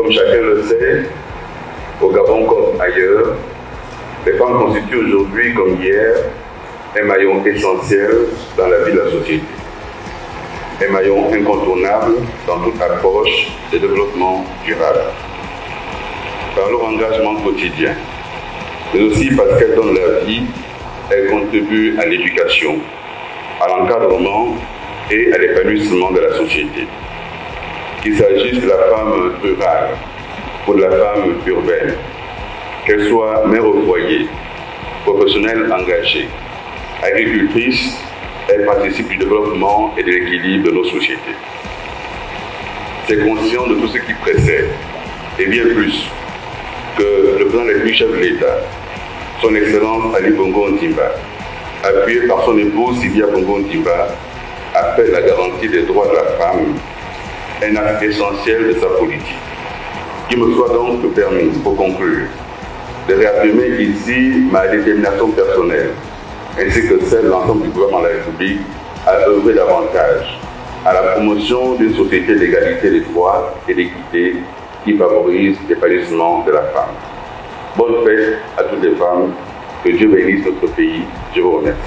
Comme chacun le sait, au Gabon comme ailleurs, les femmes constituent aujourd'hui comme hier un maillon essentiel dans la vie de la société. Un maillon incontournable dans toute approche de développement durable. Par leur engagement quotidien, mais aussi parce qu'elles donnent leur vie, elles contribuent à l'éducation, à l'encadrement et à l'épanouissement de la société. Qu'il s'agisse de la femme rurale ou de la femme urbaine, qu'elle soit mère au foyer, professionnelle engagée, agricultrice, elle participe du développement et de l'équilibre de nos sociétés. C'est conscient de tout ce qui précède, et bien plus, que le plan des chef de l'État, son Excellence Ali Bongo Ndimba, appuyé par son épouse Sylvia Bongo Ndimba, appelle la garantie des droits de la femme un acte essentiel de sa politique. Qu'il me soit donc permis, pour conclure, de réaffirmer ici ma détermination personnelle, ainsi que celle de l'ensemble du gouvernement de la République, à œuvrer davantage à la promotion d'une société d'égalité des droits et d'équité qui favorise l'épanouissement de la femme. Bonne fête à toutes les femmes, que Dieu bénisse notre pays, je vous remercie.